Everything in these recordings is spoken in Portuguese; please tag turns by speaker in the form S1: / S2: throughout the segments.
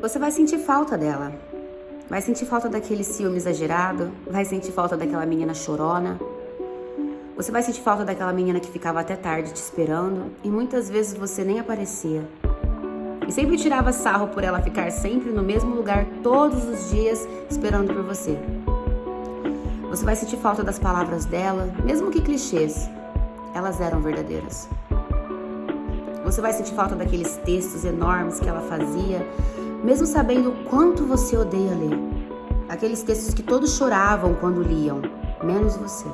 S1: Você vai sentir falta dela. Vai sentir falta daquele ciúme exagerado, vai sentir falta daquela menina chorona. Você vai sentir falta daquela menina que ficava até tarde te esperando e muitas vezes você nem aparecia. E sempre tirava sarro por ela ficar sempre no mesmo lugar todos os dias esperando por você. Você vai sentir falta das palavras dela, mesmo que clichês, elas eram verdadeiras. Você vai sentir falta daqueles textos enormes que ela fazia, mesmo sabendo o quanto você odeia ler. Aqueles textos que todos choravam quando liam, menos você.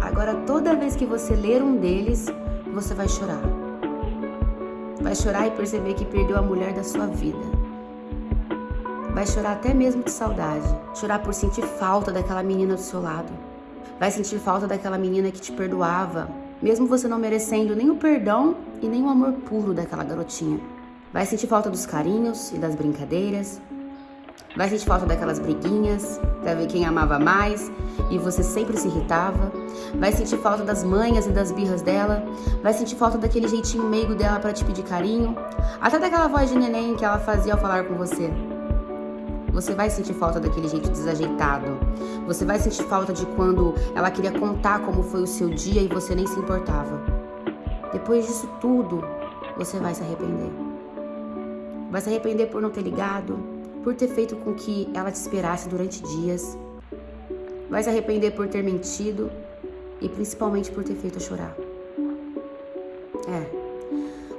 S1: Agora, toda vez que você ler um deles, você vai chorar. Vai chorar e perceber que perdeu a mulher da sua vida. Vai chorar até mesmo de saudade. Chorar por sentir falta daquela menina do seu lado. Vai sentir falta daquela menina que te perdoava, mesmo você não merecendo nem o perdão e nem o amor puro daquela garotinha. Vai sentir falta dos carinhos e das brincadeiras. Vai sentir falta daquelas briguinhas para ver quem amava mais e você sempre se irritava. Vai sentir falta das manhas e das birras dela. Vai sentir falta daquele jeitinho meigo dela para te pedir carinho. Até daquela voz de neném que ela fazia ao falar com você. Você vai sentir falta daquele jeito desajeitado. Você vai sentir falta de quando ela queria contar como foi o seu dia e você nem se importava. Depois disso tudo, você vai se arrepender. Vai se arrepender por não ter ligado, por ter feito com que ela te esperasse durante dias. Vai se arrepender por ter mentido e principalmente por ter feito chorar. É,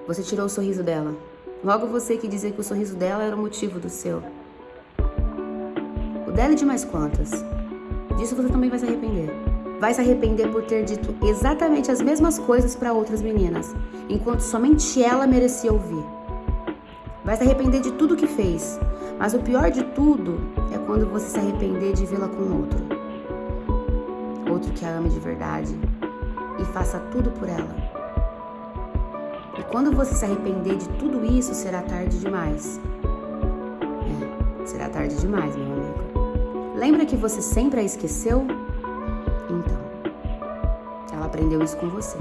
S1: você tirou o sorriso dela. Logo você que dizia que o sorriso dela era o motivo do seu dela e de mais quantas. Disso você também vai se arrepender. Vai se arrepender por ter dito exatamente as mesmas coisas para outras meninas, enquanto somente ela merecia ouvir. Vai se arrepender de tudo que fez, mas o pior de tudo é quando você se arrepender de vê-la com outro. Outro que a ame de verdade e faça tudo por ela. E quando você se arrepender de tudo isso, será tarde demais. É, será tarde demais, meu amigo. Lembra que você sempre a esqueceu? Então, ela aprendeu isso com você.